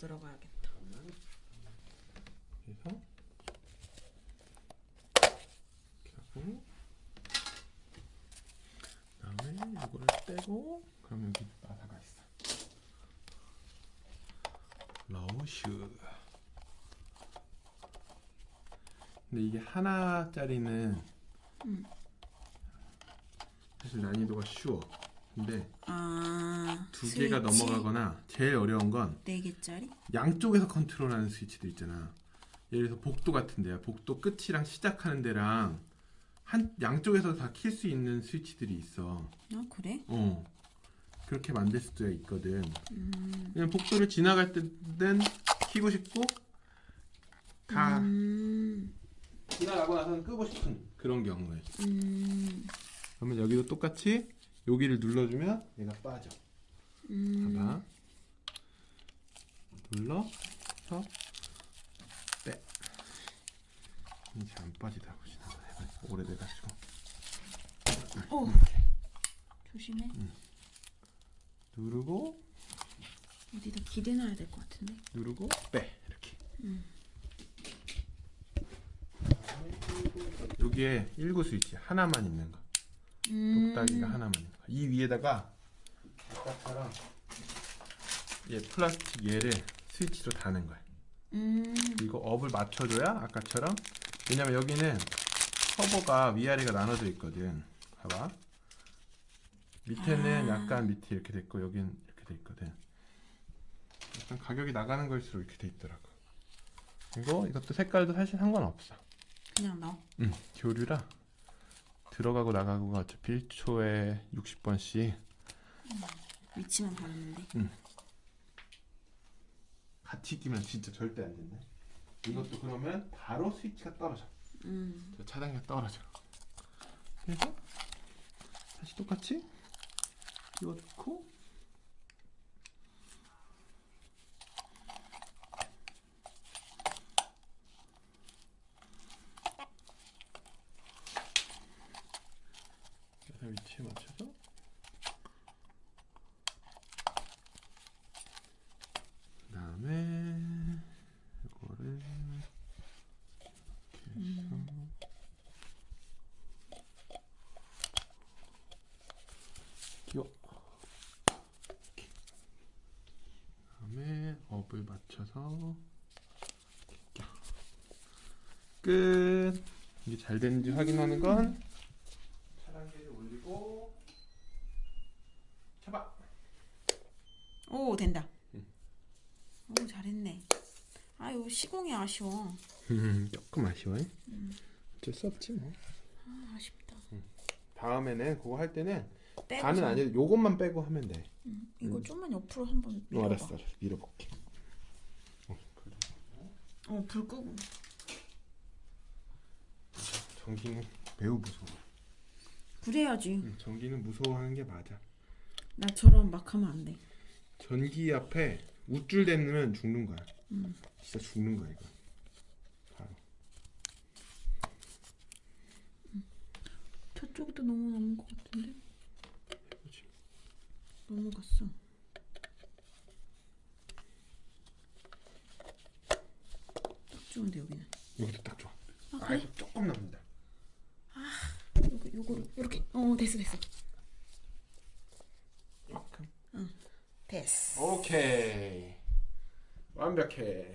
들어가야겠다. 그래서 이렇게 하고 그다음에 이거를 떼고 그럼 여기 바다가 있어. 러슈. 근데 이게 하나짜리는 음. 사실 난이도가 쉬워. 근데 아, 두 개가 넘어가거나 제일 어려운 건 네 개짜리? 양쪽에서 컨트롤하는 스위치도 있잖아. 예를 들어서 복도 같은 데야. 복도 끝이랑 시작하는 데랑 한 양쪽에서 다 킬 수 있는 스위치들이 있어. 아 그래? 어. 그렇게 만들 수도 있거든. 음. 그냥 복도를 지나갈 때는 키고 싶고 다 음. 지나가고 나서는 끄고 싶은 그런 경우에. 음. 그러면 여기도 똑같이 여기를 눌러주면 얘가 빠져. 음. 봐봐. 눌러서 빼. 이제 안 빠지더라고 지나가 오래돼가지고. 오. 조심해. 누르고 어디다 기대놔야 될 것 같은데. 누르고 빼 이렇게. 음. 여기에 1구 스위치 하나만 있는 거. 음. 똑딱이가 하나만 있는 거. 이 위에다가 아까처럼 얘 플라스틱 얘를 스위치로 다는 거야. 음. 그리고 업을 맞춰줘야 아까처럼 왜냐면 여기는 커버가 위아래가 나눠져 있거든 봐봐 밑에는 아. 약간 밑에 이렇게 돼 있고 여긴 이렇게 돼 있거든 약간 가격이 나가는 걸수록 이렇게 돼 있더라고 그리고 이것도 색깔도 사실 상관없어 그냥 넣어. 응 교류라 들어가고 나가고가 어차피 1초에 60번씩 위치만 바르는데. 같이 끼면 진짜 절대 안 된다 이것도 그러면 바로 스위치가 떨어져 음. 저 차단기가 떨어져. 그래서 다시 똑같이 끼워놓고 위치에 맞춰서 그 다음에 이거를 이렇게 해서 끼워 이렇게. 그다음에 업을 맞춰서. 끝 이게 잘 되는지 확인하는 건 올리고 잡아 오 된다. 응. 오 잘했네. 아유 시공이 아쉬워. 조금 아쉬워요 어쩔 수 없지 뭐 아, 아쉽다. 다음에는 그거 할 때는 빼고 다는 아니고 요것만 빼고 하면 돼 음, 이거 좀만 옆으로 한번 어, 밀어봐. 알았어 알았어 밀어볼게 어, 그래. 어, 불 끄고. 전기는 매우 무서워 그래야지. 응, 전기는 무서워하는 게 맞아 나처럼 막 하면 안 돼. 전기 앞에 우쭐 대면 죽는 거야 음. 진짜 죽는 거야 이거 바로 저쪽도 너무 남은 것 같은데? 그렇지. 넘어갔어. 딱 좋은데 여기는. 여기도 딱 좋아 아아 그래? 조금 남는다 요거 요거를 이렇게. 어 됐어 됐어. 조금 됐어. 오케이 완벽해